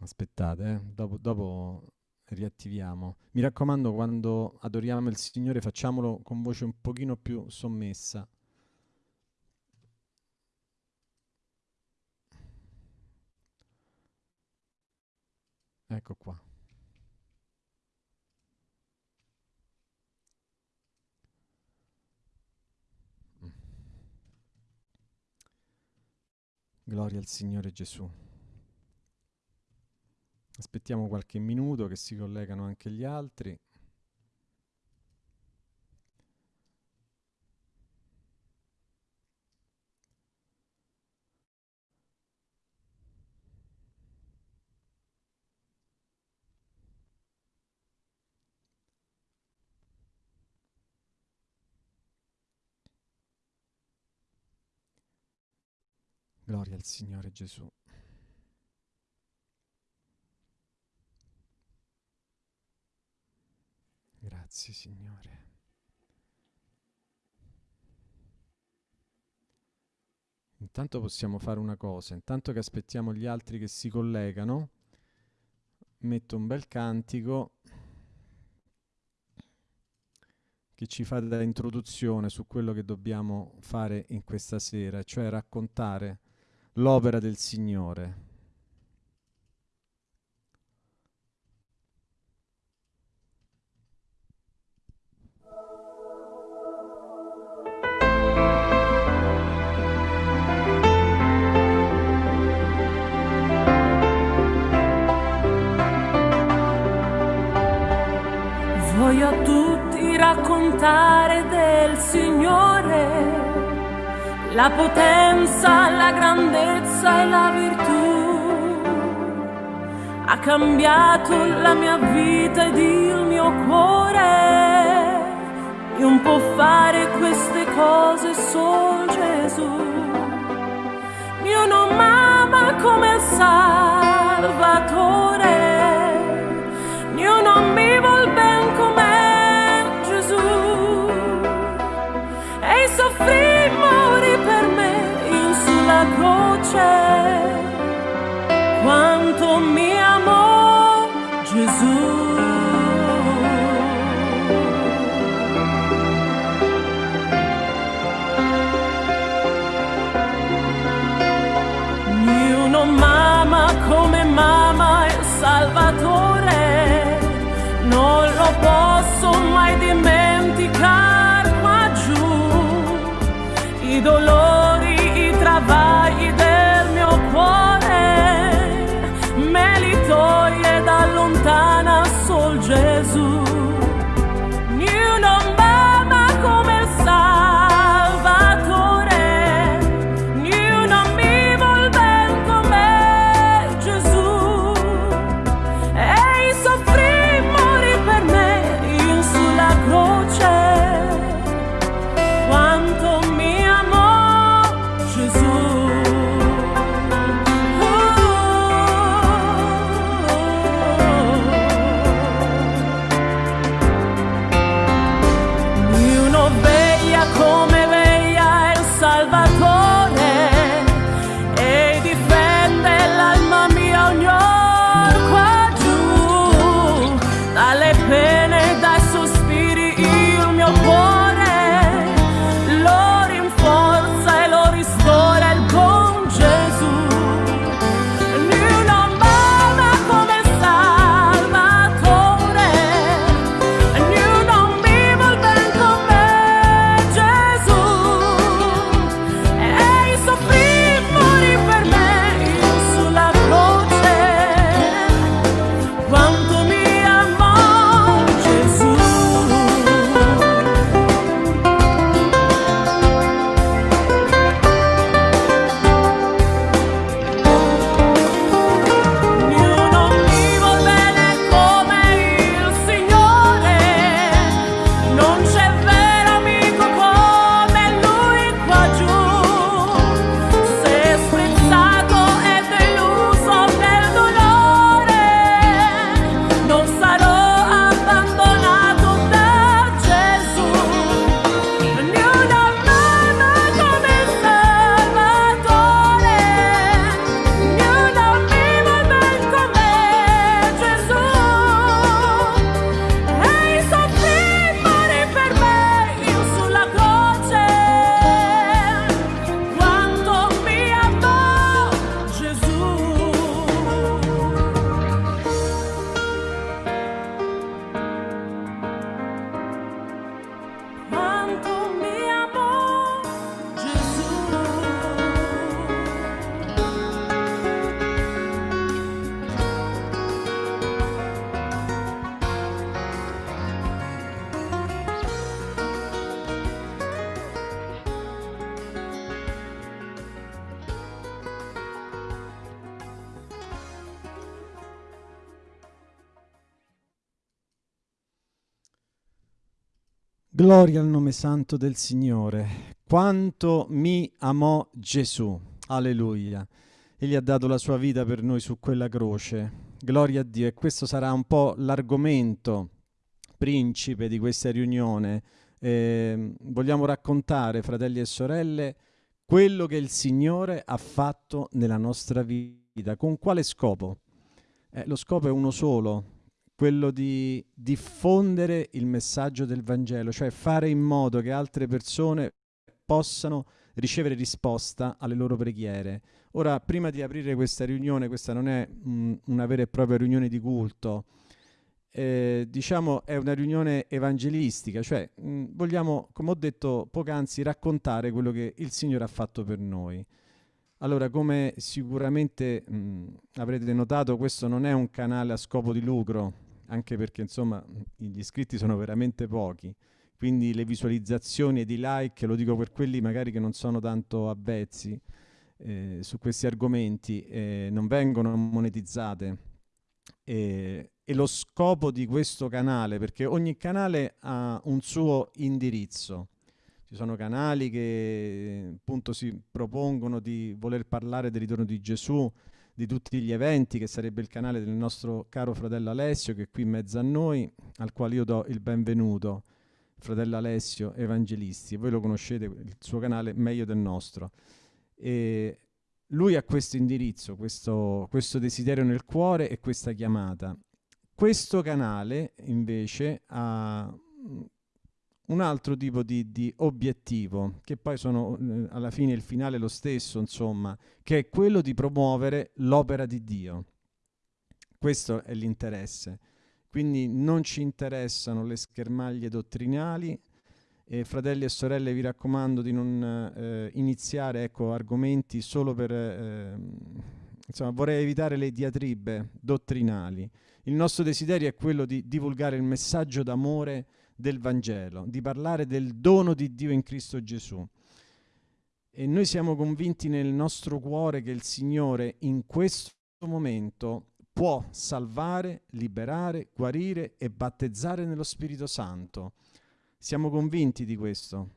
Aspettate, eh. dopo, dopo riattiviamo. Mi raccomando, quando adoriamo il Signore, facciamolo con voce un pochino più sommessa. Ecco qua. Gloria al Signore Gesù. Aspettiamo qualche minuto che si collegano anche gli altri. Gloria al Signore Gesù. Grazie Signore. Intanto possiamo fare una cosa, intanto che aspettiamo gli altri che si collegano, metto un bel cantico che ci fa da introduzione su quello che dobbiamo fare in questa sera, cioè raccontare l'opera del Signore. La potenza, la grandezza e la virtù. Ha cambiato la mia vita ed il mio cuore. Non può fare queste cose solo Gesù. Io non ama come Salvatore. Croce. Quanto mi amò Gesù. Gloria al nome santo del Signore. Quanto mi amò Gesù. Alleluia. Egli ha dato la sua vita per noi su quella croce. Gloria a Dio. E questo sarà un po' l'argomento principe di questa riunione. Eh, vogliamo raccontare, fratelli e sorelle, quello che il Signore ha fatto nella nostra vita. Con quale scopo? Eh, lo scopo è uno solo, quello di diffondere il messaggio del Vangelo, cioè fare in modo che altre persone possano ricevere risposta alle loro preghiere. Ora, prima di aprire questa riunione, questa non è mh, una vera e propria riunione di culto, eh, diciamo è una riunione evangelistica, cioè mh, vogliamo, come ho detto poc'anzi, raccontare quello che il Signore ha fatto per noi. Allora, come sicuramente mh, avrete notato, questo non è un canale a scopo di lucro, anche perché insomma gli iscritti sono veramente pochi, quindi le visualizzazioni ed i like, lo dico per quelli magari che non sono tanto avvezzi eh, su questi argomenti, eh, non vengono monetizzate. E, e lo scopo di questo canale, perché ogni canale ha un suo indirizzo. Ci sono canali che appunto si propongono di voler parlare del ritorno di Gesù, di tutti gli eventi, che sarebbe il canale del nostro caro fratello Alessio, che è qui in mezzo a noi, al quale io do il benvenuto, fratello Alessio Evangelisti. Voi lo conoscete, il suo canale meglio del nostro. E lui ha questo indirizzo, questo, questo desiderio nel cuore e questa chiamata. Questo canale invece ha un altro tipo di, di, obiettivo, che poi sono eh, alla fine il finale lo stesso, insomma, che è quello di promuovere l'opera di Dio. Questo è l'interesse. Quindi non ci interessano le schermaglie dottrinali. E fratelli e sorelle, vi raccomando di non eh, iniziare ecco, argomenti solo per... Eh, insomma, vorrei evitare le diatribe dottrinali. Il nostro desiderio è quello di divulgare il messaggio d'amore del Vangelo, di parlare del dono di Dio in Cristo Gesù. E noi siamo convinti nel nostro cuore che il Signore in questo momento può salvare, liberare, guarire e battezzare nello Spirito Santo. Siamo convinti di questo.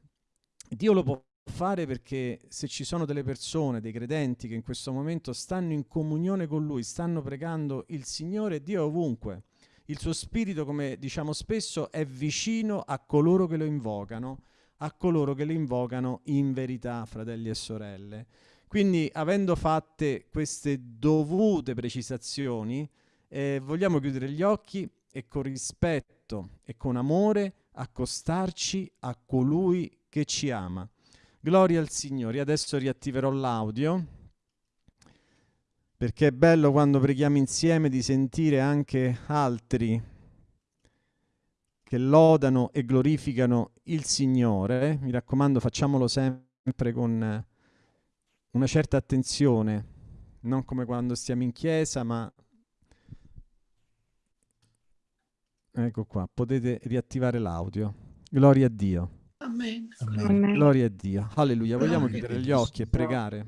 Dio lo può fare perché se ci sono delle persone, dei credenti che in questo momento stanno in comunione con Lui, stanno pregando il Signore, Dio è ovunque il suo spirito, come diciamo spesso, è vicino a coloro che lo invocano, a coloro che lo invocano in verità, fratelli e sorelle. Quindi, avendo fatte queste dovute precisazioni, eh, vogliamo chiudere gli occhi e con rispetto e con amore accostarci a colui che ci ama. Gloria al Signore. Adesso riattiverò l'audio perché è bello quando preghiamo insieme di sentire anche altri che lodano e glorificano il Signore. Mi raccomando, facciamolo sempre con una certa attenzione, non come quando stiamo in chiesa, ma ecco qua, potete riattivare l'audio. Gloria a Dio. Amen. Amen. Gloria a Dio. Alleluia. Vogliamo chiudere gli occhi e pregare.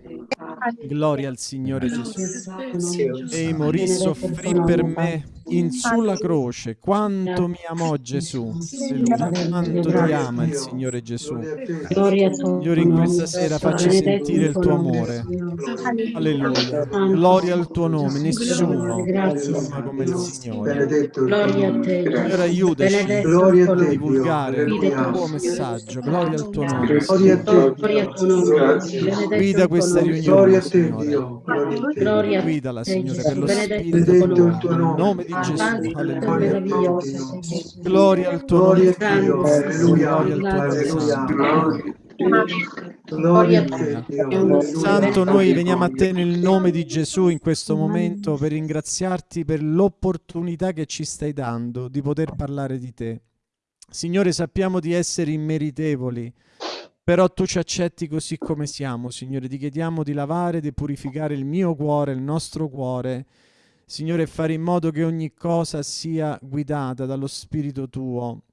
Gloria al Signore Gesù. E morì soffrì per me in sulla croce. Quanto mi amò Gesù. Quanto ti ama il Signore Gesù. Signore, in questa sera facci sentire il tuo amore. Alleluia. Gloria al tuo nome. Nessuno ama come il Signore. Signore, aiutaci a divulgare il tuo messaggio. Gloria al tuo nome. Guida questa riunione. Gloria a te, Dio. Gloria Guidala, Signore, per lo Spirito tuo nome. nome di Gesù. Alleluia. Gloria al tuo nome. Gloria al tuo nome. Gloria a te, Santo, noi veniamo a te nel nome di Gesù in questo momento per ringraziarti per l'opportunità che ci stai dando di poter parlare di te. Signore, sappiamo di essere immeritevoli, però tu ci accetti così come siamo, Signore. Ti chiediamo di lavare, di purificare il mio cuore, il nostro cuore, Signore, fare in modo che ogni cosa sia guidata dallo Spirito tuo.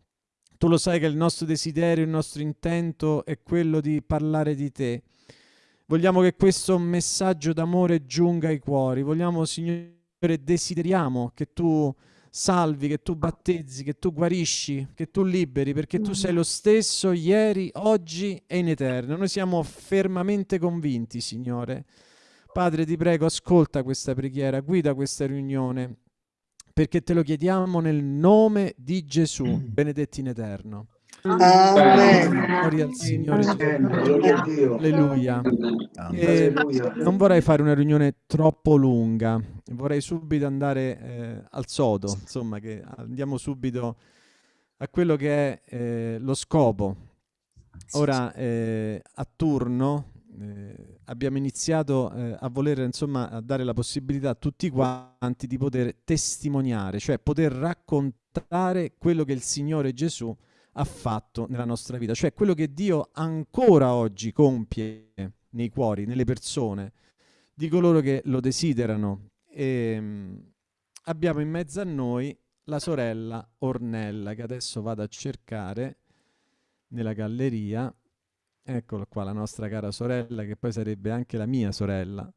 Tu lo sai che il nostro desiderio, il nostro intento è quello di parlare di te. Vogliamo che questo messaggio d'amore giunga ai cuori. Vogliamo, Signore, desideriamo che tu salvi, che tu battezzi, che tu guarisci, che tu liberi, perché tu sei lo stesso ieri, oggi e in eterno. Noi siamo fermamente convinti, Signore. Padre, ti prego, ascolta questa preghiera, guida questa riunione, perché te lo chiediamo nel nome di Gesù, benedetti in eterno. Amen. Gloria al Signore Gesù. Gloria a Dio. Alleluia. E Alleluia. non vorrei fare una riunione troppo lunga, vorrei subito andare eh, al sodo, insomma, che andiamo subito a quello che è eh, lo scopo. Ora, eh, a turno, eh, abbiamo iniziato eh, a voler, insomma, a dare la possibilità a tutti quanti di poter testimoniare, cioè poter raccontare quello che il Signore Gesù ha fatto nella nostra vita, cioè quello che Dio ancora oggi compie nei cuori, nelle persone, di coloro che lo desiderano. E, mh, abbiamo in mezzo a noi la sorella Ornella, che adesso vado a cercare nella galleria. Eccola qua, la nostra cara sorella, che poi sarebbe anche la mia sorella.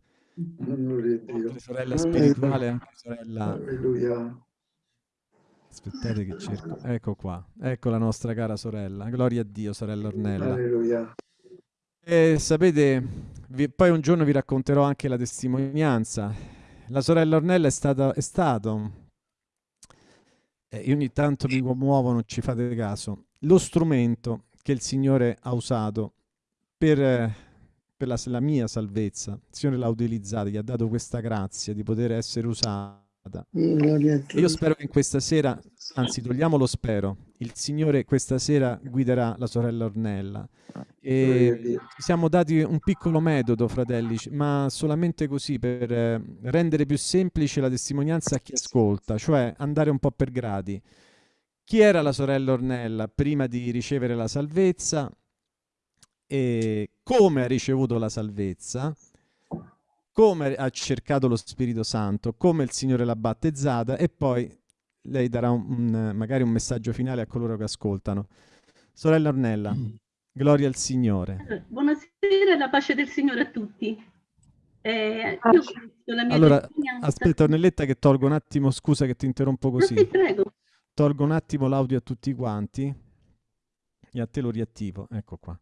Oltre sorella spirituale, anche sorella Alleluia. Aspettate che cerco. Ecco qua. Ecco la nostra cara sorella. Gloria a Dio, sorella Ornella. Alleluia. E sapete, vi- poi un giorno vi racconterò anche la testimonianza. La sorella Ornella è stata, è stato, eh, io ogni tanto mi commuovo, non ci fate caso, lo strumento che il Signore ha usato per, per la, la mia salvezza. Il Signore l'ha utilizzata, gli ha dato questa grazia di poter essere usata. E io spero che in questa sera, anzi togliamolo spero, il Signore questa sera guiderà la sorella Ornella. E siamo dati un piccolo metodo, fratelli, ma solamente così per eh, rendere più semplice la testimonianza a chi ascolta, cioè andare un po' per gradi. Chi era la sorella Ornella prima di ricevere la salvezza e come ha ricevuto la salvezza, come ha cercato lo Spirito Santo, come il Signore l'ha battezzata e poi lei darà un- un, magari un messaggio finale a coloro che ascoltano. Sorella Ornella, gloria al Signore. Buonasera e la pace del Signore a tutti. Eh, io ho visto la mia Allora, testimonianza. Aspetta, Ornelletta, che tolgo un attimo, scusa che ti interrompo No, sì, così. prego. Tolgo un attimo l'audio a tutti quanti e a te lo riattivo. Ecco qua.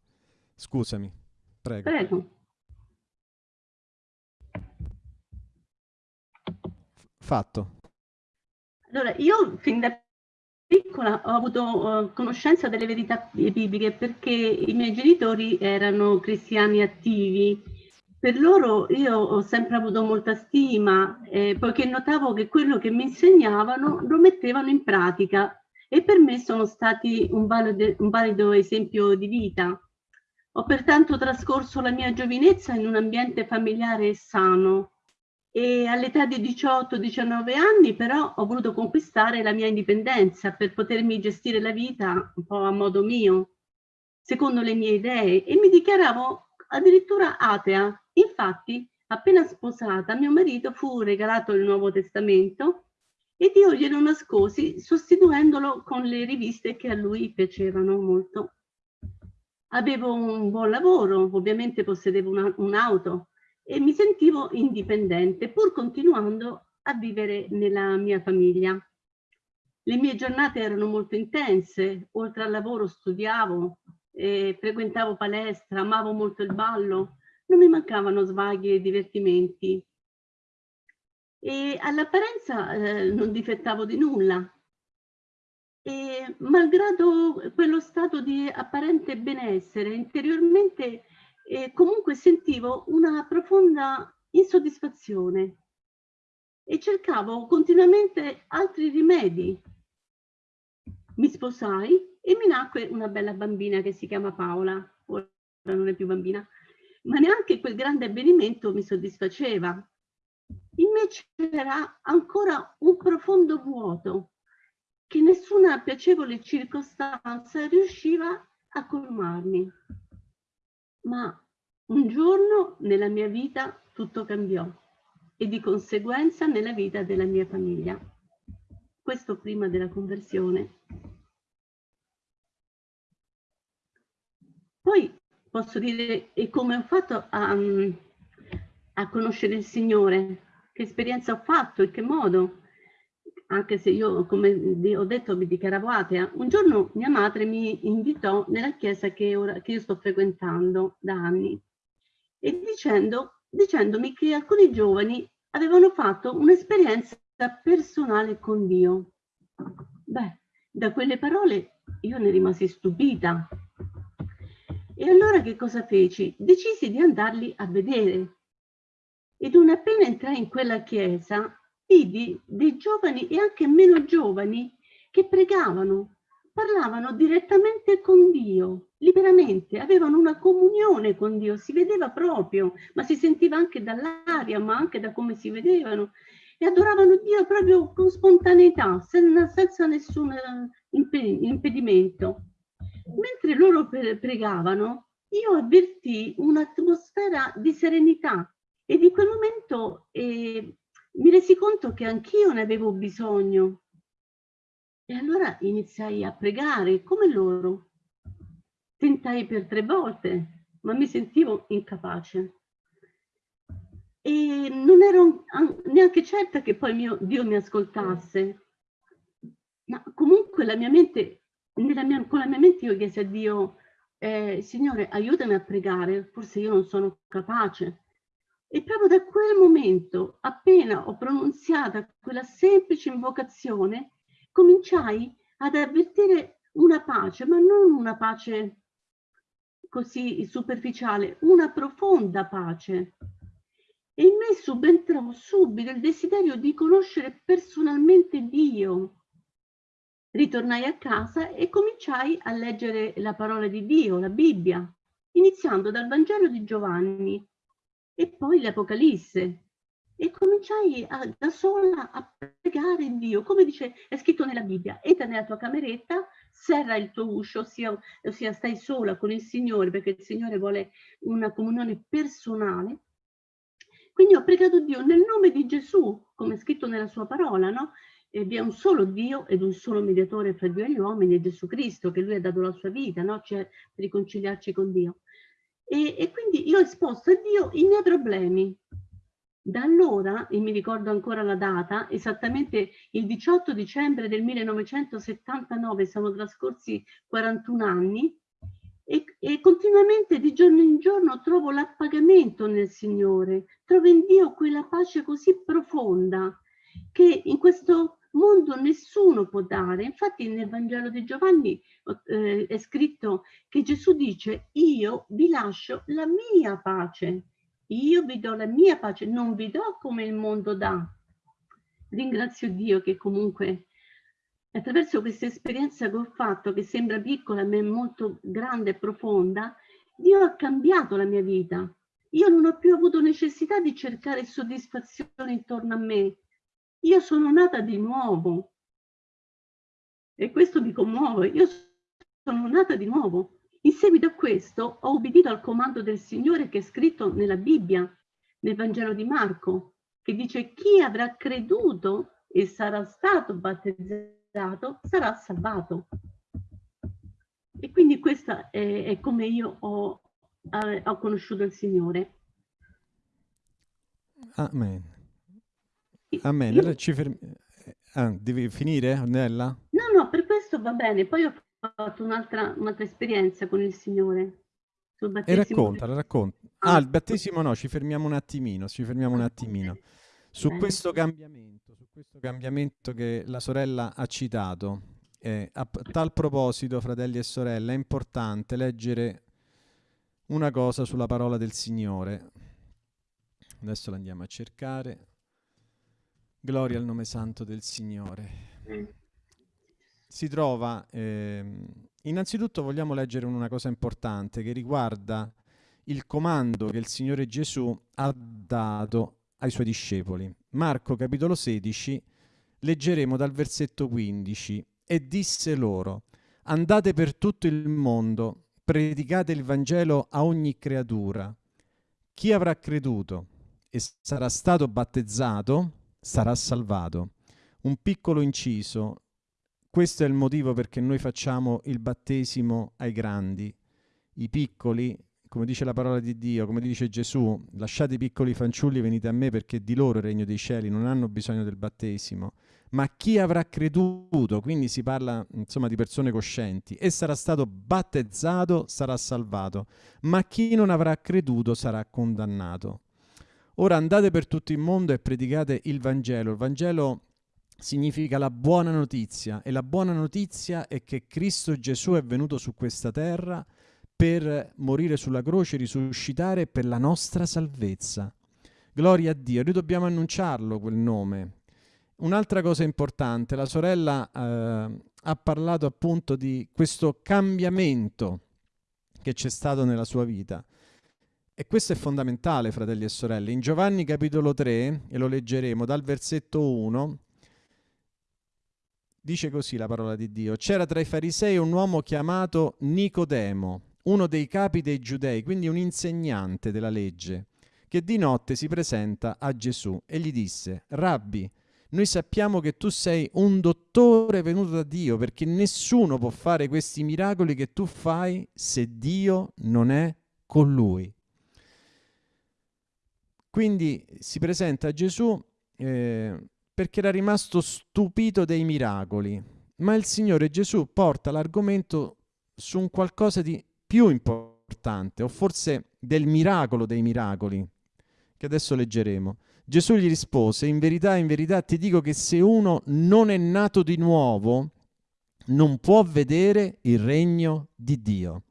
Scusami, prego. Prego. Fatto. Allora, io fin da piccola ho avuto eh, conoscenza delle verità bibliche perché i miei genitori erano cristiani attivi. Per loro io ho sempre avuto molta stima, eh, poiché notavo che quello che mi insegnavano lo mettevano in pratica e per me sono stati un valido, un valido esempio di vita. Ho pertanto trascorso la mia giovinezza in un ambiente familiare sano, e all'età di 18-19 anni però ho voluto conquistare la mia indipendenza per potermi gestire la vita un po' a modo mio, secondo le mie idee e mi dichiaravo addirittura atea. Infatti, appena sposata, mio marito fu regalato il Nuovo Testamento ed io glielo nascosi sostituendolo con le riviste che a lui piacevano molto. Avevo un buon lavoro, ovviamente possedevo una- un'auto e mi sentivo indipendente, pur continuando a vivere nella mia famiglia. Le mie giornate erano molto intense, oltre al lavoro studiavo, eh, frequentavo palestra, amavo molto il ballo, non mi mancavano svaghi e divertimenti. E all'apparenza eh, non difettavo di nulla. E malgrado quello stato di apparente benessere, interiormente e comunque sentivo una profonda insoddisfazione e cercavo continuamente altri rimedi. Mi sposai e mi nacque una bella bambina che si chiama Paola, ora non è più bambina, ma neanche quel grande avvenimento mi soddisfaceva. In me c'era ancora un profondo vuoto che nessuna piacevole circostanza riusciva a colmarmi. Ma un giorno nella mia vita tutto cambiò e di conseguenza nella vita della mia famiglia. Questo prima della conversione. Poi posso dire e come ho fatto a, a conoscere il Signore, che esperienza ho fatto, in che modo. Anche se io, come ho detto, mi dichiaravo atea, un giorno mia madre mi invitò nella chiesa che, ora, che io sto frequentando da anni e dicendo, dicendomi che alcuni giovani avevano fatto un'esperienza personale con Dio. Beh, da quelle parole io ne rimasi stupita. E allora che cosa feci? Decisi di andarli a vedere. Ed non appena entrai in quella chiesa, vidi dei giovani e anche meno giovani che pregavano, parlavano direttamente con Dio, liberamente, avevano una comunione con Dio, si vedeva proprio, ma si sentiva anche dall'aria, ma anche da come si vedevano, e adoravano Dio proprio con spontaneità, senza nessun impedimento. Mentre loro pregavano, io avvertì un'atmosfera di serenità e di quel momento eh, mi resi conto che anch'io ne avevo bisogno. E allora iniziai a pregare come loro. Tentai per tre volte, ma mi sentivo incapace. E non ero neanche certa che poi mio Dio mi ascoltasse. Ma comunque la mia mente, mia, con la mia mente io chiesi a Dio, eh, Signore, aiutami a pregare, forse io non sono capace. E proprio da quel momento, appena ho pronunziata quella semplice invocazione, cominciai ad avvertire una pace, ma non una pace così superficiale, una profonda pace. E in me subentrò subito il desiderio di conoscere personalmente Dio. Ritornai a casa e cominciai a leggere la parola di Dio, la Bibbia, iniziando dal Vangelo di Giovanni e poi l'Apocalisse. E cominciai a, da sola a pregare Dio, come dice, è scritto nella Bibbia, entra nella tua cameretta, serra il tuo uscio, ossia, ossia stai sola con il Signore, perché il Signore vuole una comunione personale. Quindi ho pregato Dio nel nome di Gesù, come è scritto nella sua parola, no? E vi è un solo Dio ed un solo mediatore fra Dio e gli uomini, è Gesù Cristo, che lui ha dato la sua vita, no? Cioè, per riconciliarci con Dio. E, e quindi io ho esposto a Dio i miei problemi. Da allora, e mi ricordo ancora la data, esattamente il 18 dicembre del 1979, siamo trascorsi 41 anni, e, e, continuamente di giorno in giorno trovo l'appagamento nel Signore, trovo in Dio quella pace così profonda che in questo mondo nessuno può dare. Infatti nel Vangelo di Giovanni eh, è scritto che Gesù dice io vi lascio la mia pace, io vi do la mia pace, non vi do come il mondo dà. Ringrazio Dio che comunque attraverso questa esperienza che ho fatto, che sembra piccola ma è molto grande e profonda, Dio ha cambiato la mia vita. Io non ho più avuto necessità di cercare soddisfazione intorno a me, io sono nata di nuovo. E questo mi commuove. Io sono nata di nuovo. In seguito a questo ho obbedito al comando del Signore che è scritto nella Bibbia, nel Vangelo di Marco, che dice chi avrà creduto e sarà stato battezzato sarà salvato. E quindi questa è, è come io ho, eh, ho conosciuto il Signore. Amen. Amen. Allora ci fermi... Ah, devi finire, Ornella? No, no, per questo va bene. Poi ho fatto un'altra un esperienza con il Signore. E raccontala, racconta. Ah, il battesimo no, ci fermiamo un attimino, ci fermiamo un attimino. Su questo cambiamento, su questo cambiamento che la sorella ha citato, eh, a tal proposito, fratelli e sorelle, è importante leggere una cosa sulla parola del Signore. Adesso la andiamo a cercare. Gloria al nome santo del Signore. Mm. Si trova, eh, innanzitutto vogliamo leggere una cosa importante che riguarda il comando che il Signore Gesù ha dato ai suoi discepoli. Marco capitolo 16, leggeremo dal versetto 15. E disse loro, andate per tutto il mondo, predicate il Vangelo a ogni creatura. Chi avrà creduto e sarà stato battezzato sarà salvato. Un piccolo inciso, questo è il motivo perché noi facciamo il battesimo ai grandi. I piccoli, come dice la parola di Dio, come dice Gesù, lasciate i piccoli fanciulli, venite a me perché di loro il regno dei cieli non hanno bisogno del battesimo, ma chi avrà creduto, quindi si parla insomma di persone coscienti, e sarà stato battezzato sarà salvato, ma chi non avrà creduto sarà condannato. Ora andate per tutto il mondo e predicate il Vangelo. Il Vangelo significa la buona notizia e la buona notizia è che Cristo Gesù è venuto su questa terra per morire sulla croce, risuscitare per la nostra salvezza. Gloria a Dio, noi dobbiamo annunciarlo quel nome. Un'altra cosa importante, la sorella eh, ha parlato appunto di questo cambiamento che c'è stato nella sua vita. E questo è fondamentale, fratelli e sorelle. In Giovanni capitolo 3, e lo leggeremo dal versetto 1, dice così la parola di Dio. C'era tra i farisei un uomo chiamato Nicodemo, uno dei capi dei giudei, quindi un insegnante della legge, che di notte si presenta a Gesù e gli disse, Rabbi, noi sappiamo che tu sei un dottore venuto da Dio, perché nessuno può fare questi miracoli che tu fai se Dio non è con lui. Quindi si presenta a Gesù eh, perché era rimasto stupito dei miracoli, ma il Signore Gesù porta l'argomento su un qualcosa di più importante, o forse del miracolo dei miracoli, che adesso leggeremo. Gesù gli rispose, in verità, in verità ti dico che se uno non è nato di nuovo, non può vedere il regno di Dio.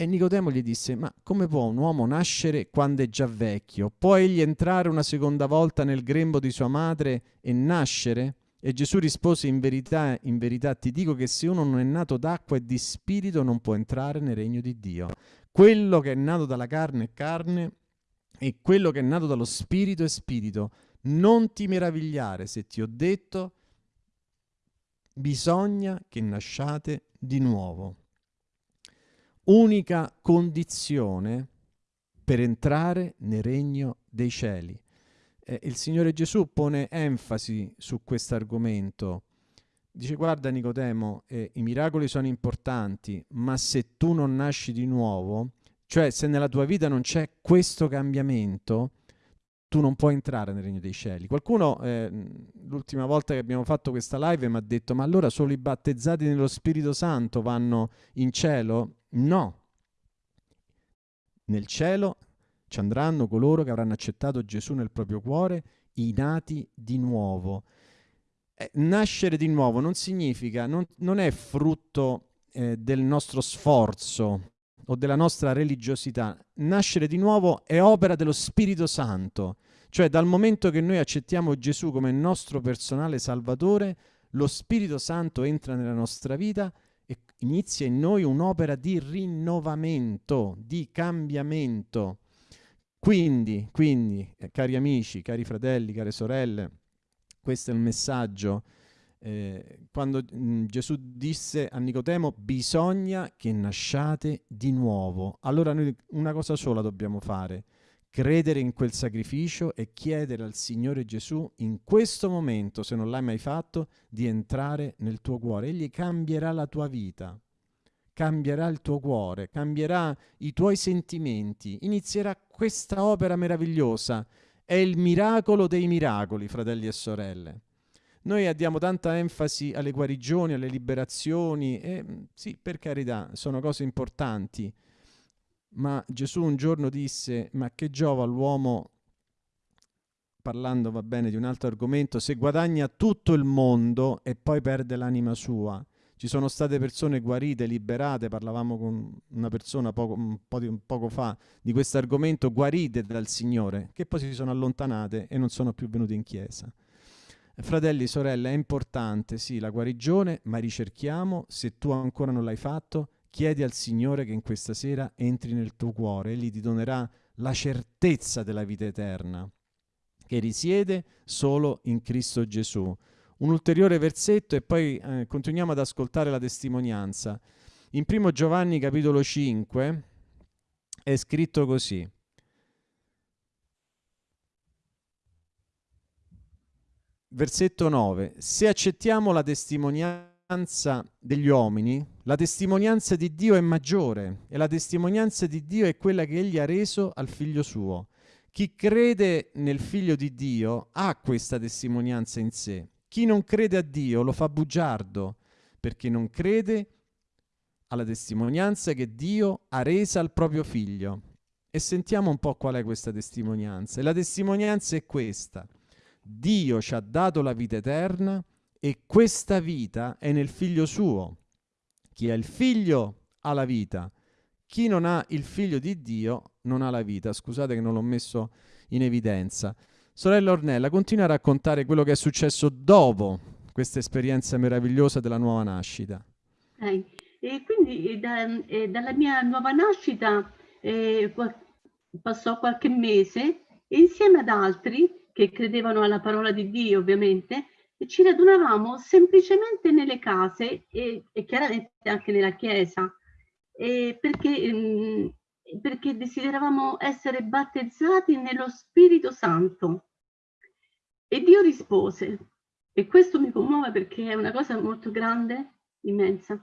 E Nicodemo gli disse, ma come può un uomo nascere quando è già vecchio? Può egli entrare una seconda volta nel grembo di sua madre e nascere? E Gesù rispose in verità, in verità ti dico che se uno non è nato d'acqua e di spirito non può entrare nel regno di Dio. Quello che è nato dalla carne è carne e quello che è nato dallo spirito è spirito. Non ti meravigliare se ti ho detto bisogna che nasciate di nuovo. Unica condizione per entrare nel regno dei cieli eh, il Signore Gesù pone enfasi su questo argomento. Dice guarda Nicodemo, eh, i miracoli sono importanti, ma se tu non nasci di nuovo, cioè se nella tua vita non c'è questo cambiamento, tu non puoi entrare nel regno dei cieli. Qualcuno eh, l'ultima volta che abbiamo fatto questa live mi ha detto ma allora solo i battezzati nello Spirito Santo vanno in cielo? No. Nel cielo ci andranno coloro che avranno accettato Gesù nel proprio cuore, i nati di nuovo. Eh, nascere di nuovo non significa, non, non è frutto eh, del nostro sforzo o della nostra religiosità. Nascere di nuovo è opera dello Spirito Santo. Cioè dal momento che noi accettiamo Gesù come nostro personale Salvatore, lo Spirito Santo entra nella nostra vita inizia in noi un'opera di rinnovamento, di cambiamento. Quindi, quindi eh, cari amici, cari fratelli, care sorelle, questo è il messaggio. Eh, quando mh, mm, Gesù disse a Nicotemo bisogna che nasciate di nuovo. Allora noi una cosa sola dobbiamo fare, credere in quel sacrificio e chiedere al Signore Gesù in questo momento, se non l'hai mai fatto, di entrare nel tuo cuore. Egli cambierà la tua vita cambierà il tuo cuore, cambierà i tuoi sentimenti, inizierà questa opera meravigliosa. È il miracolo dei miracoli, fratelli e sorelle. Noi diamo tanta enfasi alle guarigioni, alle liberazioni, e sì, per carità, sono cose importanti, ma Gesù un giorno disse, ma che giova all'uomo, parlando va bene di un altro argomento, se guadagna tutto il mondo e poi perde l'anima sua. Ci sono state persone guarite, liberate, parlavamo con una persona poco, un po di, un poco fa di questo argomento, guarite dal Signore, che poi si sono allontanate e non sono più venute in chiesa. Fratelli, sorelle, è importante, sì, la guarigione, ma ricerchiamo, se tu ancora non l'hai fatto, chiedi al Signore che in questa sera entri nel tuo cuore, Egli ti donerà la certezza della vita eterna, che risiede solo in Cristo Gesù un ulteriore versetto e poi eh, continuiamo ad ascoltare la testimonianza. In primo Giovanni capitolo 5 è scritto così. Versetto 9. Se accettiamo la testimonianza degli uomini, la testimonianza di Dio è maggiore e la testimonianza di Dio è quella che egli ha reso al figlio suo. Chi crede nel figlio di Dio ha questa testimonianza in sé. Chi non crede a Dio lo fa bugiardo, perché non crede alla testimonianza che Dio ha resa al proprio figlio. E sentiamo un po' qual è questa testimonianza. E la testimonianza è questa. Dio ci ha dato la vita eterna e questa vita è nel figlio suo. Chi ha il figlio ha la vita. Chi non ha il figlio di Dio non ha la vita. Scusate che non l'ho messo in evidenza. Sorella Ornella, continua a raccontare quello che è successo dopo questa esperienza meravigliosa della nuova nascita. Eh, e quindi da, eh, dalla mia nuova nascita eh, passò qualche mese e insieme ad altri che credevano alla parola di Dio ovviamente ci radunavamo semplicemente nelle case e, e chiaramente anche nella chiesa. Perché, mh, mm, perché desideravamo essere battezzati nello Spirito Santo. E Dio rispose e questo mi commuove perché è una cosa molto grande, immensa.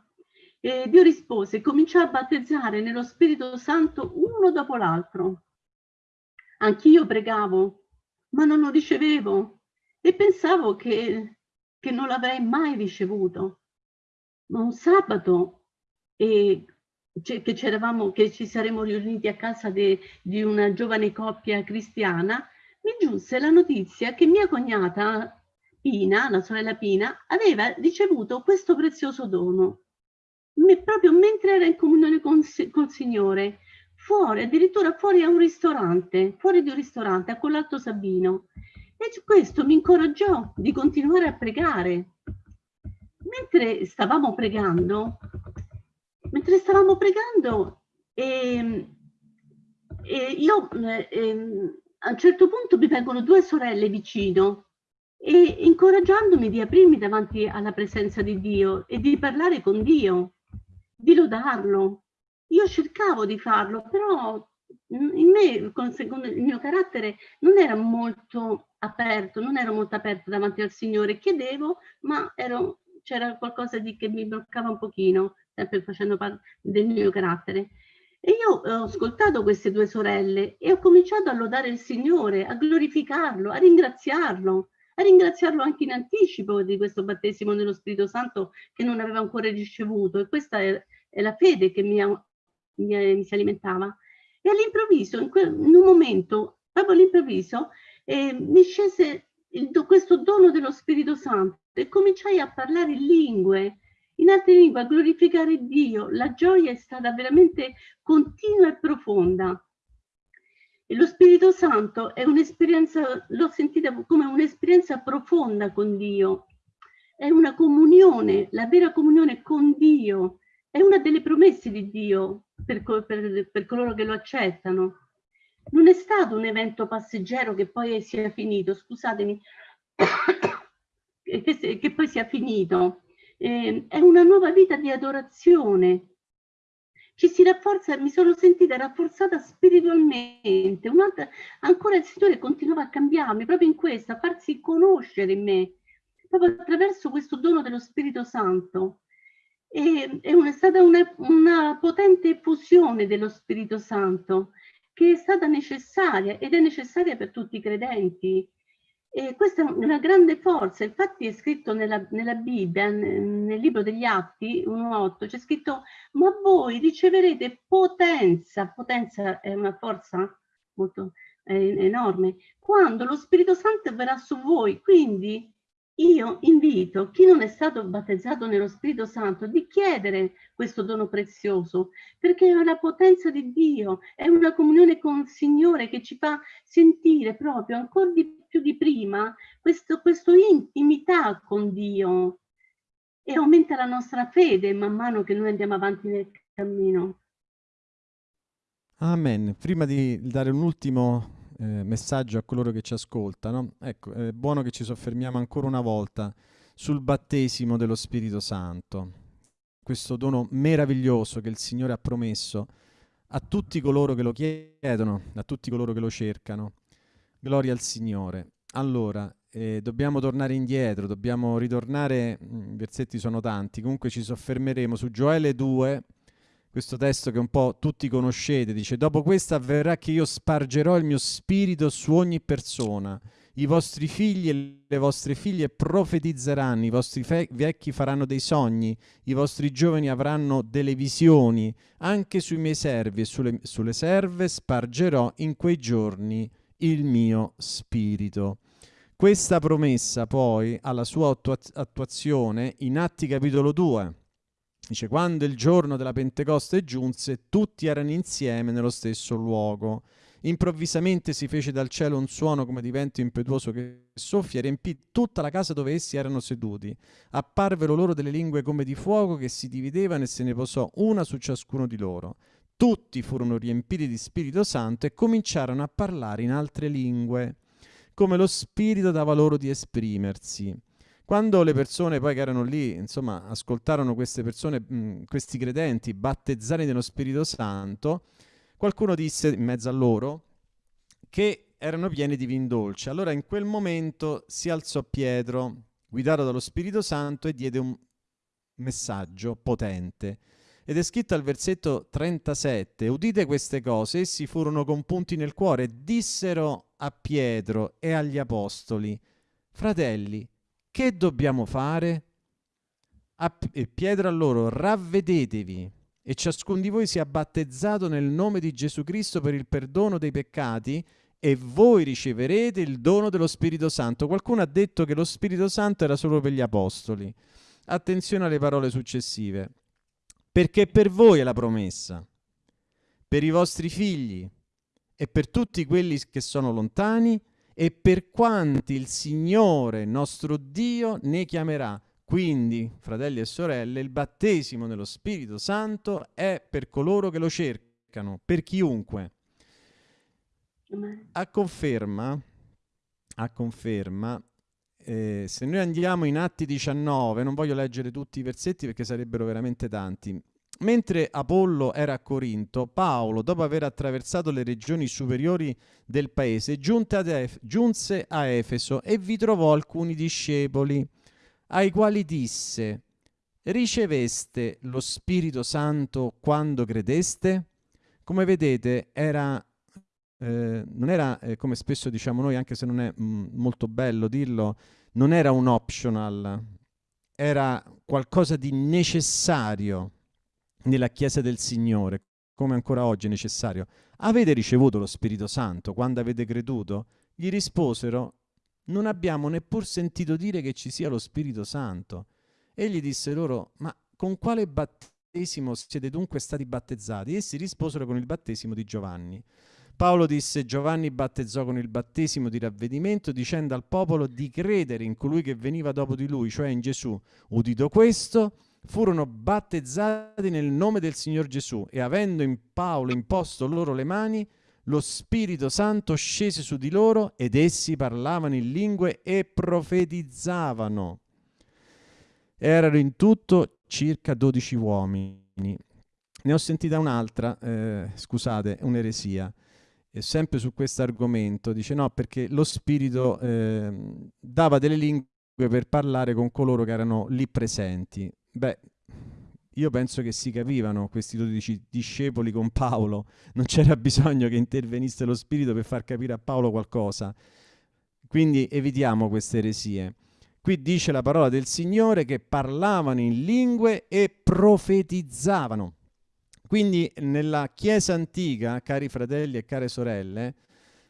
E Dio rispose, cominciò a battezzare nello Spirito Santo uno dopo l'altro. Anch'io pregavo, ma non lo ricevevo e pensavo che, che non l'avrei mai ricevuto. Ma un sabato e che, che ci saremmo riuniti a casa de, di una giovane coppia cristiana, mi giunse la notizia che mia cognata Pina, la sorella Pina, aveva ricevuto questo prezioso dono proprio mentre era in comunione con, col Signore, fuori, addirittura fuori a un ristorante, fuori di un ristorante, a quell'Alto Sabino. E questo mi incoraggiò di continuare a pregare. Mentre stavamo pregando, mentre stavamo pregando, e, e io e, a un certo punto mi vengono due sorelle vicino e incoraggiandomi di aprirmi davanti alla presenza di Dio e di parlare con Dio di lodarlo. Io cercavo di farlo, però in me, secondo il mio carattere, non era molto aperto, non ero molto aperta davanti al Signore. Chiedevo, ma c'era qualcosa di, che mi bloccava un pochino, sempre facendo parte del mio carattere. E io ho ascoltato queste due sorelle e ho cominciato a lodare il Signore, a glorificarlo, a ringraziarlo a ringraziarlo anche in anticipo di questo battesimo nello Spirito Santo che non aveva ancora ricevuto e questa è, è la fede che mi, mi, mi, si alimentava. E all'improvviso, in, in, un momento, proprio all'improvviso, eh, mi scese il, questo dono dello Spirito Santo e cominciai a parlare in lingue, in altre lingue, a glorificare Dio. La gioia è stata veramente continua e profonda. E lo Spirito Santo è un'esperienza, l'ho sentita come un'esperienza profonda con Dio, è una comunione, la vera comunione con Dio, è una delle promesse di Dio per, per, per coloro che lo accettano. Non è stato un evento passeggero che poi sia finito, scusatemi, che, che poi sia finito. Eh, è una nuova vita di adorazione, ci si rafforza, mi sono sentita rafforzata spiritualmente, ancora il Signore continuava a cambiarmi proprio in questo, a farsi conoscere in me, proprio attraverso questo dono dello Spirito Santo. E, è, una, è stata una, una potente effusione dello Spirito Santo che è stata necessaria ed è necessaria per tutti i credenti. E questa è una grande forza, infatti è scritto nella, nella Bibbia, nel libro degli Atti 1.8, c'è scritto ma voi riceverete potenza, potenza è una forza molto eh, enorme, quando lo Spirito Santo verrà su voi, quindi io invito chi non è stato battezzato nello Spirito Santo di chiedere questo dono prezioso, perché è la potenza di Dio, è una comunione con il Signore che ci fa sentire proprio ancora di più di prima questo, questo intimità con Dio e aumenta la nostra fede man mano che noi andiamo avanti nel cammino. Amen. Prima di dare un ultimo eh, messaggio a coloro che ci ascoltano, ecco, è buono che ci soffermiamo ancora una volta sul battesimo dello Spirito Santo, questo dono meraviglioso che il Signore ha promesso a tutti coloro che lo chiedono, a tutti coloro che lo cercano. Gloria al Signore. Allora, eh, dobbiamo tornare indietro, dobbiamo ritornare, mm, i versetti sono tanti, comunque ci soffermeremo su Gioele 2, questo testo che un po' tutti conoscete, dice dopo questo avverrà che io spargerò il mio spirito su ogni persona, i vostri figli e le vostre figlie profetizzeranno, i vostri vecchi faranno dei sogni, i vostri giovani avranno delle visioni, anche sui miei servi e sulle, sulle serve spargerò in quei giorni il mio spirito. Questa promessa poi ha la sua attuazione in Atti capitolo 2. Dice, quando il giorno della Pentecoste giunse, tutti erano insieme nello stesso luogo. Improvvisamente si fece dal cielo un suono come di vento impetuoso che soffia e riempì tutta la casa dove essi erano seduti. Apparvero loro delle lingue come di fuoco che si dividevano e se ne posò una su ciascuno di loro. Tutti furono riempiti di Spirito Santo e cominciarono a parlare in altre lingue, come lo Spirito dava loro di esprimersi. Quando le persone poi che erano lì, insomma, ascoltarono queste persone, mh, questi credenti battezzati nello Spirito Santo, qualcuno disse in mezzo a loro che erano pieni di vin dolce. Allora in quel momento si alzò Pietro, guidato dallo Spirito Santo, e diede un messaggio potente. Ed è scritto al versetto 37, udite queste cose, essi furono compunti nel cuore dissero a Pietro e agli apostoli, fratelli, che dobbiamo fare? A Pietro a loro, ravvedetevi e ciascun di voi sia battezzato nel nome di Gesù Cristo per il perdono dei peccati e voi riceverete il dono dello Spirito Santo. Qualcuno ha detto che lo Spirito Santo era solo per gli apostoli. Attenzione alle parole successive. Perché per voi è la promessa, per i vostri figli e per tutti quelli che sono lontani e per quanti il Signore nostro Dio ne chiamerà. Quindi, fratelli e sorelle, il battesimo nello Spirito Santo è per coloro che lo cercano, per chiunque. A conferma, a conferma eh, se noi andiamo in Atti 19, non voglio leggere tutti i versetti perché sarebbero veramente tanti. Mentre Apollo era a Corinto, Paolo, dopo aver attraversato le regioni superiori del paese, giunse a Efeso e vi trovò alcuni discepoli ai quali disse, riceveste lo Spirito Santo quando credeste? Come vedete, era, eh, non era, eh, come spesso diciamo noi, anche se non è mm, molto bello dirlo, non era un optional, era qualcosa di necessario nella Chiesa del Signore, come ancora oggi è necessario. Avete ricevuto lo Spirito Santo quando avete creduto? Gli risposero, non abbiamo neppur sentito dire che ci sia lo Spirito Santo. Egli disse loro, ma con quale battesimo siete dunque stati battezzati? Essi risposero con il battesimo di Giovanni. Paolo disse, Giovanni battezzò con il battesimo di ravvedimento, dicendo al popolo di credere in colui che veniva dopo di lui, cioè in Gesù. Udito questo, furono battezzati nel nome del Signor Gesù e avendo in Paolo imposto loro le mani, lo Spirito Santo scese su di loro ed essi parlavano in lingue e profetizzavano. Erano in tutto circa dodici uomini. Ne ho sentita un'altra, eh, scusate, un'eresia, sempre su questo argomento. Dice no, perché lo Spirito eh, dava delle lingue per parlare con coloro che erano lì presenti. Beh, io penso che si capivano questi dodici discepoli con Paolo, non c'era bisogno che intervenisse lo Spirito per far capire a Paolo qualcosa. Quindi evitiamo queste eresie. Qui dice la parola del Signore che parlavano in lingue e profetizzavano. Quindi nella Chiesa antica, cari fratelli e care sorelle,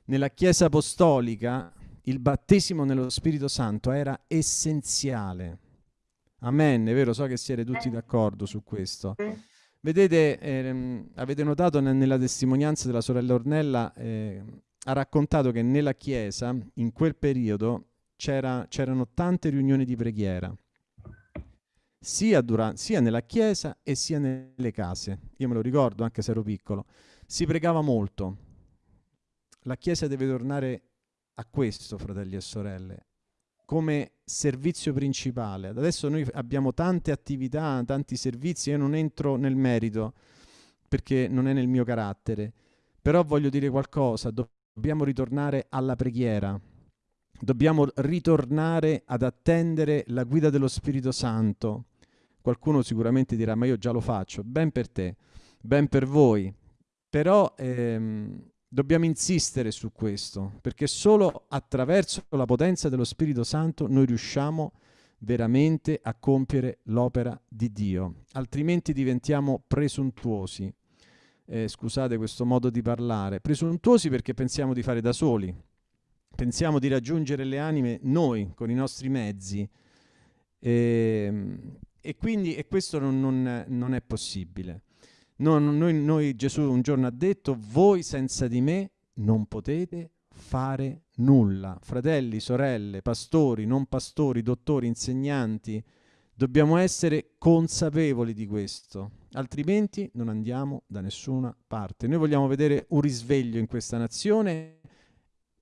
nella Chiesa apostolica, il battesimo nello Spirito Santo era essenziale Amen, è vero, so che siete tutti d'accordo su questo. Vedete, ehm, avete notato nella testimonianza della sorella Ornella, eh, ha raccontato che nella chiesa, in quel periodo, c'erano tante riunioni di preghiera, sia, durante, sia nella chiesa e sia nelle case. Io me lo ricordo, anche se ero piccolo. Si pregava molto. La chiesa deve tornare a questo, fratelli e sorelle, come servizio principale. Adesso noi abbiamo tante attività, tanti servizi, io non entro nel merito perché non è nel mio carattere, però voglio dire qualcosa, dobbiamo ritornare alla preghiera, dobbiamo ritornare ad attendere la guida dello Spirito Santo. Qualcuno sicuramente dirà, ma io già lo faccio, ben per te. ben per voi. Però ehm, dobbiamo insistere su questo, perché solo attraverso la potenza dello Spirito Santo noi riusciamo veramente a compiere l'opera di Dio, altrimenti diventiamo presuntuosi. Eh, scusate questo modo di parlare, presuntuosi perché pensiamo di fare da soli, pensiamo di raggiungere le anime noi con i nostri mezzi e, ehm, e quindi e questo non, non, non è possibile. Non, noi, noi, Gesù un giorno ha detto, voi senza di me non potete fare nulla. Fratelli, sorelle, pastori, non pastori, dottori, insegnanti, dobbiamo essere consapevoli di questo, altrimenti non andiamo da nessuna parte. Noi vogliamo vedere un risveglio in questa nazione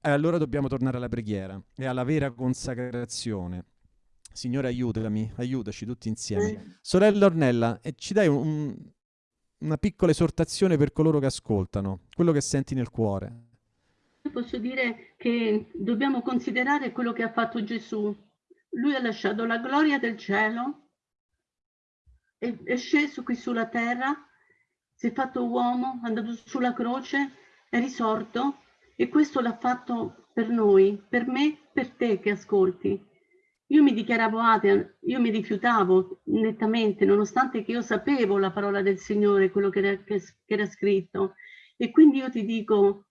e allora dobbiamo tornare alla preghiera e alla vera consacrazione. Signore aiutami, aiutaci tutti insieme. Sorella Ornella, eh, ci dai un, una piccola esortazione per coloro che ascoltano, quello che senti nel cuore. Posso dire che dobbiamo considerare quello che ha fatto Gesù. Lui ha lasciato la gloria del cielo, è, è sceso qui sulla terra, si è fatto uomo, è andato sulla croce, è risorto e questo l'ha fatto per noi, per me, per te che ascolti. Io mi dichiaravo atea, io mi rifiutavo nettamente, nonostante che io sapevo la parola del Signore, quello che era, che, che era scritto. E quindi io ti dico,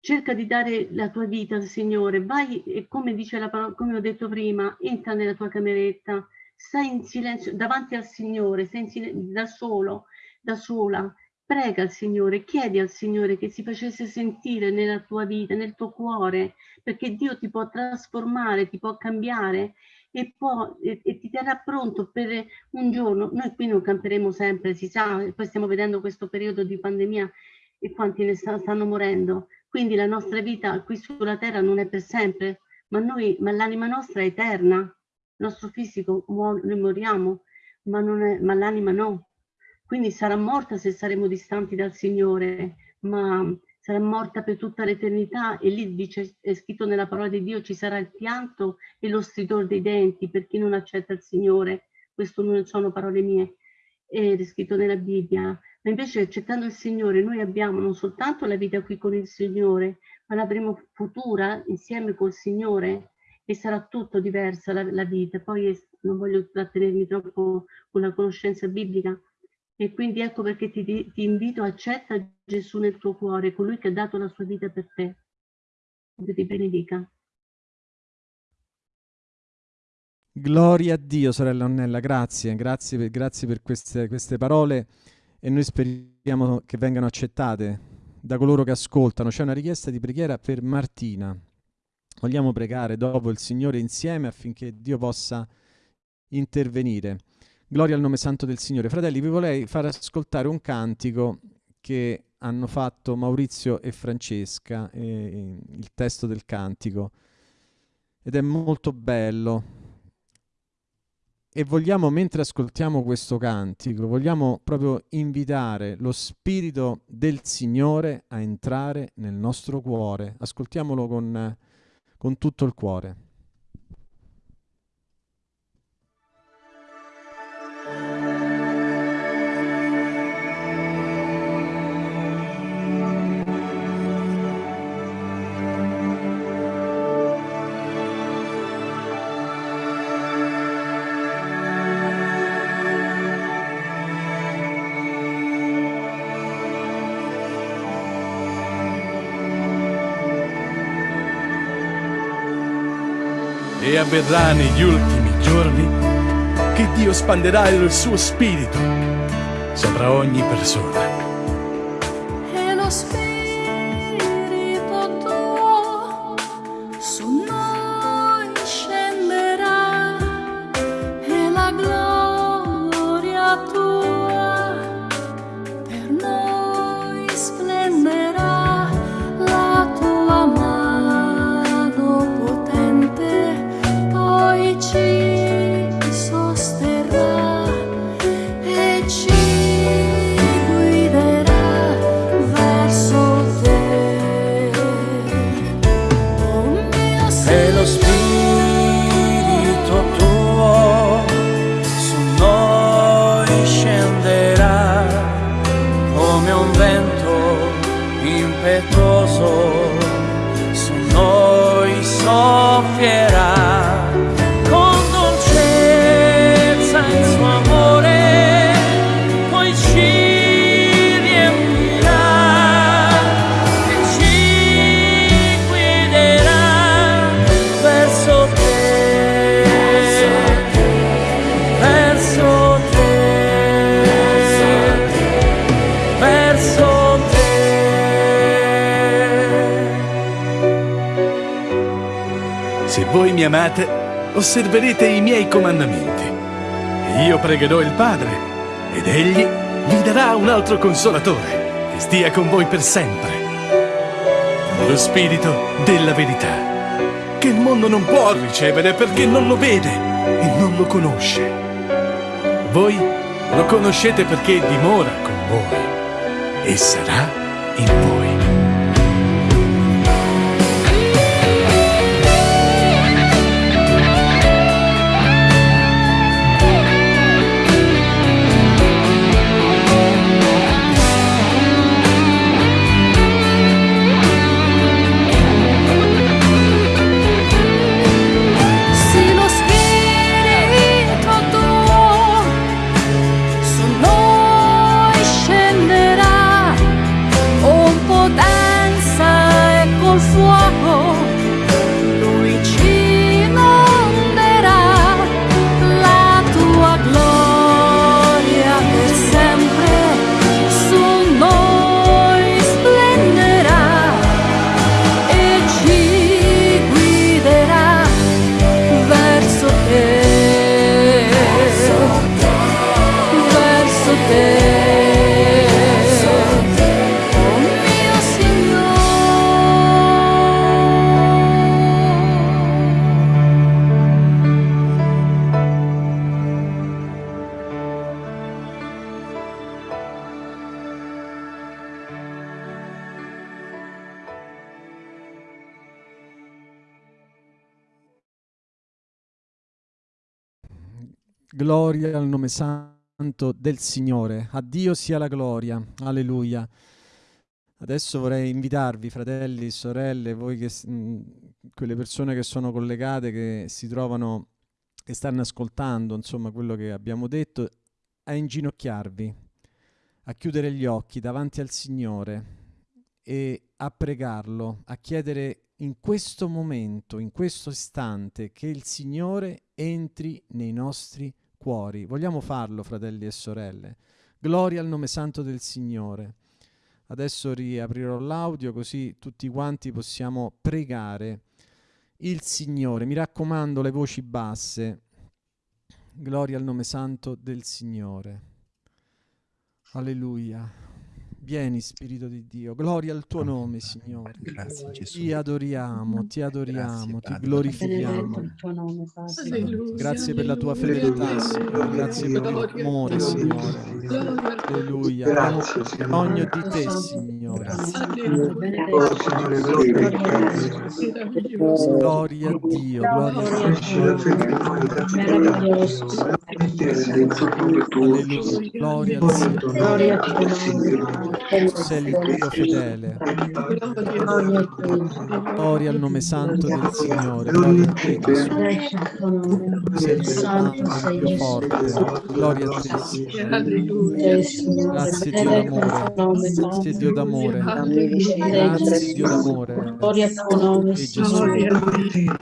cerca di dare la tua vita al Signore, vai e come dice la parola, come ho detto prima, entra nella tua cameretta, stai in silenzio davanti al Signore, stai in silenzio, da solo, da sola, prega al Signore, chiedi al Signore che si facesse sentire nella tua vita, nel tuo cuore, perché Dio ti può trasformare, ti può cambiare e, può, e, e, ti terrà pronto per un giorno. Noi qui non camperemo sempre, si sa, poi stiamo vedendo questo periodo di pandemia e quanti ne sta, stanno morendo. Quindi la nostra vita qui sulla terra non è per sempre, ma, noi, ma l'anima nostra è eterna. Il nostro fisico, noi moriamo, ma, ma l'anima no. Quindi sarà morta se saremo distanti dal Signore, ma sarà morta per tutta l'eternità e lì dice, è scritto nella parola di Dio, ci sarà il pianto e lo stridore dei denti per chi non accetta il Signore. Questo non sono parole mie, è scritto nella Bibbia. Ma invece accettando il Signore noi abbiamo non soltanto la vita qui con il Signore, ma l'avremo futura insieme col Signore e sarà tutto diversa la, la vita. Poi non voglio trattenermi troppo con la conoscenza biblica, e quindi ecco perché ti, ti invito, accetta Gesù nel tuo cuore, colui che ha dato la sua vita per te. Dio ti benedica. Gloria a Dio, sorella Onnella, grazie, grazie grazie per queste, queste parole e noi speriamo che vengano accettate da coloro che ascoltano. C'è una richiesta di preghiera per Martina. Vogliamo pregare dopo il Signore insieme affinché Dio possa intervenire. Gloria al nome santo del Signore. Fratelli, vi vorrei far ascoltare un cantico che hanno fatto Maurizio e Francesca, eh, il testo del cantico, ed è molto bello. E vogliamo, mentre ascoltiamo questo cantico, vogliamo proprio invitare lo Spirito del Signore a entrare nel nostro cuore. Ascoltiamolo con, con tutto il cuore. E avverrà negli ultimi giorni che Dio spanderà il suo spirito sopra ogni persona. Amate, osserverete i miei comandamenti. Io pregherò il Padre, ed egli vi darà un altro consolatore, che stia con voi per sempre. Lo Spirito della verità, che il mondo non può ricevere perché non lo vede e non lo conosce. Voi lo conoscete perché dimora con voi e sarà in voi. Gloria al nome santo del Signore. A Dio sia la gloria. Alleluia. Adesso vorrei invitarvi, fratelli, sorelle, voi che, mh, quelle persone che sono collegate, che si trovano, che stanno ascoltando, insomma, quello che abbiamo detto, a inginocchiarvi, a chiudere gli occhi davanti al Signore e a pregarlo, a chiedere in questo momento, in questo istante, che il Signore entri nei nostri cuori. Vogliamo farlo, fratelli e sorelle. Gloria al nome santo del Signore. Adesso riaprirò l'audio così tutti quanti possiamo pregare il Signore. Mi raccomando, le voci basse. Gloria al nome santo del Signore. Alleluia. Vieni, Spirito di Dio. Gloria al tuo nome, Signore. Grazie Gesù. Ti adoriamo, ti adoriamo, ti Padre. glorifichiamo. Grazie per la tua fedeltà, Signore. Grazie per il tuo amore. Signore. Alleluia. Abbiamo Grazie, bisogno di te, Signore. Grazie. Oh. Gloria a Dio, gloria a Dio. Dentro cuore tuo. Alleluia. Gloria al Signore. Gloria a tuo Tu sei il Dio fedele. Gloria al nome santo del Signore. Gloria a te, al tuo sei il. Gloria a te, Signore. Signore, Grazie Dio d'amore. tuo Grazie Dio d'amore. Grazie Dio d'amore. Gloria al tuo nome, E.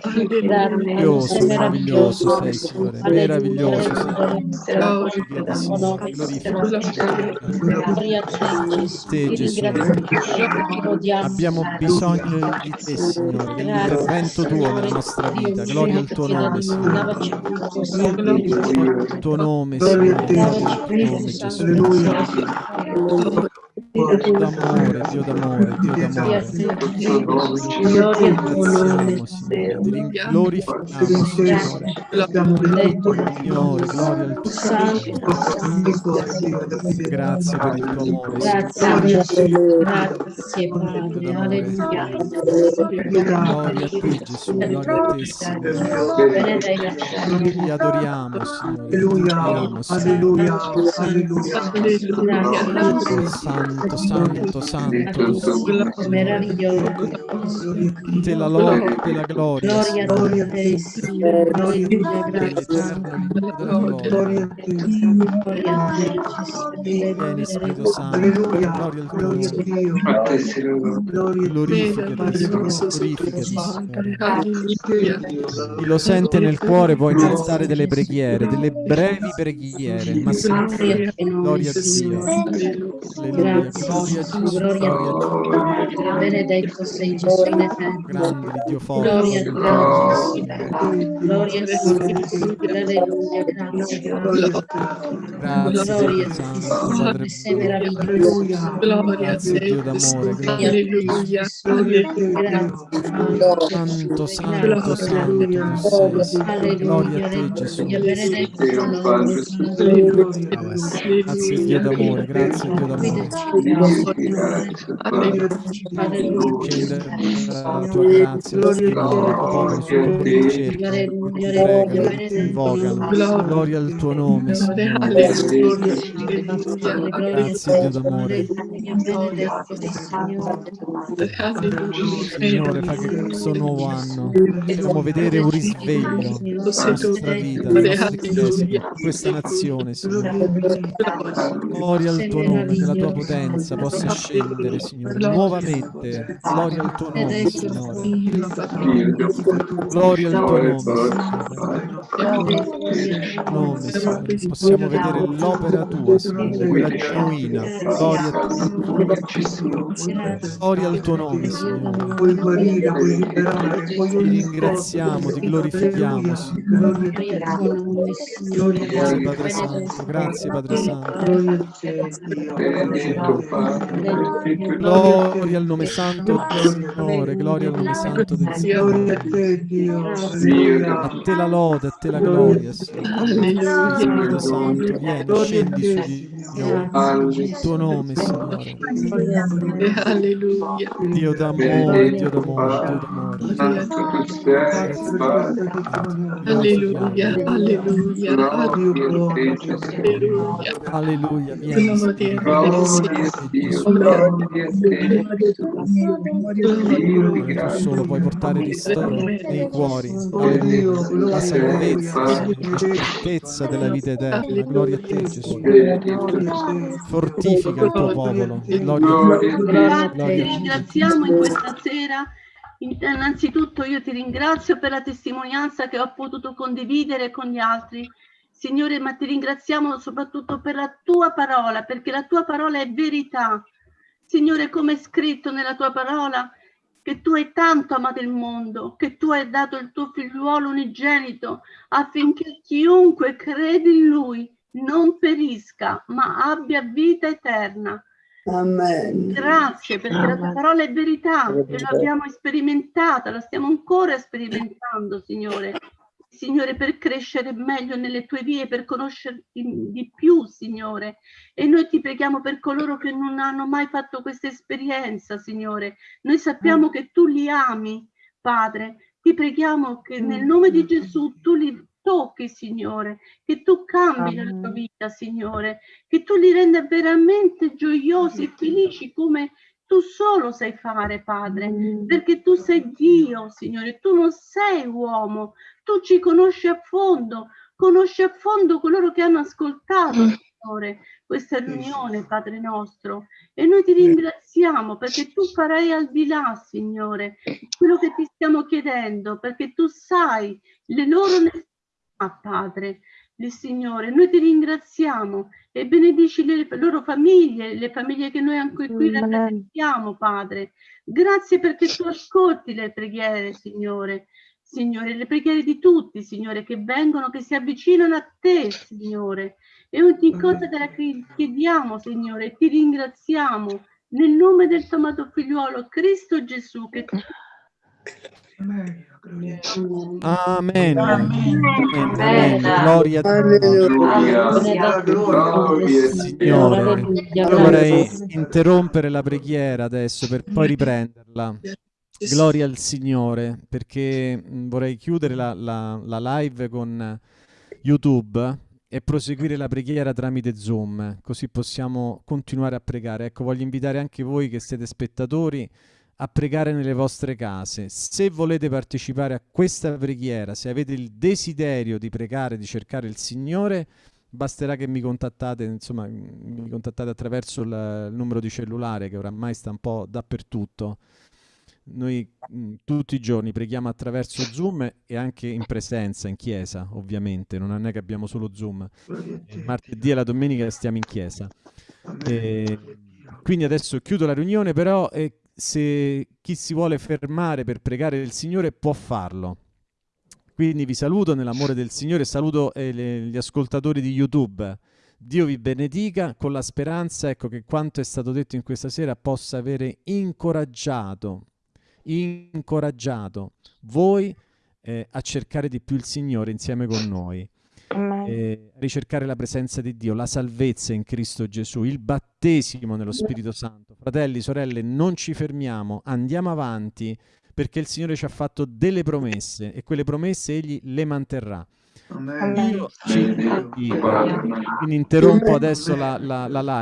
Alleluia. Meraviglioso, Sei Signore. Meraviglioso sei. Te, Gesù. Abbiamo bisogno di te, Signore, dell'intervento tuo nella nostra vita. Gloria al tuo nome, Signore. Il tuo nome, Signore. Il tuo nome, Gesù. D'amore, Dio d'amore, Dio Gloria a d'amore. te, Gloria al tuo nome. Ringraziamo, Signore. Ti rin- glorifichiamo, Signore. Signore, gloria al tuo Grazie per il tuo amore, Grazie. Grazie, Padre. Alleluia. Gloria a te, Gesù. Gloria a te, Signore. Ti adoriamo, Signore. Ti Alleluia, adoriamo, Signore. alleluia, alleluia. Alleluia. Santo santo, santo, santo. Meraviglioso. Te la lode, te la gloria. Gloria a te, Signore. Gloria a te. Gloria a te, Gesù. Vieni Spirito Santo, gloria al tuo nome. A te. Glorificati, Signore, glorificati, Signore. Alleluia. Chi lo sente nel cuore può innalzare delle preghiere, delle brevi preghiere, ma senza Gloria a Dio. Signore. Alleluia, gloria a Gesù. Gesù, Gloria a. Dio. Benedetto sei Gesù in. Grande Dio forte, Gloria a te, Gloria a te, Alleluia, grazie. Gloria a Padre sei meraviglioso. Gloria a Dio d'amore, Gesù. Alleluia. Santo, santo, santo tu sei. Gloria a te Gesù. Dio. Grazie Dio d'amore, grazie Dio d'amore. Gloria. Al tuo nome. Grazie Dio d'amore. Signore. Fa che questo nuovo anno possiamo vedere un risveglio nella nostra vita, nella nostra chiesa, questa nazione, Signore. Gloria al tuo nome, che la tua potenza possa scendere, Signore, nuovamente. Gloria al tuo nome, Signore. Gloria al tuo nome, Signore. Nome, Signore. Possiamo vedere l'opera tua, Signore, quella genuina. Gloria a te. Gloria al tuo nome, Signore. Ti ringraziamo, ti glorifichiamo, Signore. Grazie Padre Santo, grazie Padre Santo. Gloria al nome santo del Signore, gloria al nome santo del Signore. Gloria a te, Dio. A te la lode, a te la gloria, Signore. Spirito Santo, vieni, scendi su di noi. Il tuo nome, Signore. Alleluia. Dio d'amore, Dio d'amore, Dio d'amore. Alleluia. Alleluia. Te. Alleluia. Alleluia, vieni, te, Tu solo puoi portare ristoro nei cuori. Alleluia. La salvezza, certezza della vita eterna. Gloria a te, Gesù. Fortifica il tuo popolo. Gloria a te. Ti ringraziamo in questa sera. Innanzitutto io ti ringrazio per la testimonianza che ho potuto condividere con gli altri. Signore, ma ti ringraziamo soprattutto per la tua parola, perché la tua parola è verità. Signore, come è scritto nella tua parola, che tu hai tanto amato il mondo, che tu hai dato il tuo figliuolo unigenito affinché chiunque crede in lui non perisca, ma abbia vita eterna. Amen. Grazie perché la tua parola è verità e l'abbiamo sperimentata, la stiamo ancora sperimentando, Signore. Signore, per crescere meglio nelle tue vie, per conoscerti di più, Signore. E noi ti preghiamo per coloro che non hanno mai fatto questa esperienza, Signore. Noi sappiamo che tu li ami, Padre. Ti preghiamo che nel nome di Gesù tu li tocchi, Signore, che tu cambi la tua vita, Signore, che tu li renda veramente gioiosi e felici come tu solo sai fare, Padre, perché tu sei Dio, Signore, tu non sei uomo, tu ci conosci a fondo, conosci a fondo coloro che hanno ascoltato, Signore, questa riunione, Padre nostro, e noi ti ringraziamo perché tu farai al di là, Signore, quello che ti stiamo chiedendo, perché tu sai le loro necessità, Padre, il Signore. Noi ti ringraziamo e benedici le loro famiglie, le famiglie che noi anche qui rappresentiamo, Padre. Grazie perché tu ascolti le preghiere, Signore. Signore, le preghiere di tutti, Signore, che vengono, che si avvicinano a te, Signore. E ogni cosa te la chiediamo, Signore, ti ringraziamo nel nome del tuo amato figliuolo Cristo Gesù, che Amen. Amen. Amen. Gloria a Dio. Alleluia. Gloria a Signore, vorrei interrompere la preghiera adesso per poi riprenderla. Gloria al Signore, perché vorrei chiudere la, la- la live con YouTube e proseguire la preghiera tramite Zoom, così possiamo continuare a pregare. Ecco, voglio invitare anche voi che siete spettatori a pregare nelle vostre case. Se volete partecipare a questa preghiera, se avete il desiderio di pregare, di cercare il Signore, basterà che mi contattate, insomma, mi contattate attraverso il numero di cellulare che oramai sta un po' dappertutto. Noi mh, tutti i giorni preghiamo attraverso Zoom e anche in presenza, in chiesa, ovviamente, non è che abbiamo solo Zoom. Il martedì e la domenica stiamo in chiesa. E quindi adesso chiudo la riunione, però eh, se chi si vuole fermare per pregare il Signore può farlo. Quindi vi saluto nell'amore del Signore, saluto eh, le, gli ascoltatori di YouTube. Dio vi benedica con la speranza ecco, che quanto è stato detto in questa sera possa avere incoraggiato, incoraggiato voi eh, a cercare di più il Signore insieme con noi. Eh, ricercare la presenza di Dio, la salvezza in Cristo Gesù, il battesimo nello Spirito Santo. Fratelli, sorelle, non ci fermiamo, andiamo avanti perché il Signore ci ha fatto delle promesse e quelle promesse Egli le manterrà. Io ci- quindi interrompo adesso la, la, la live.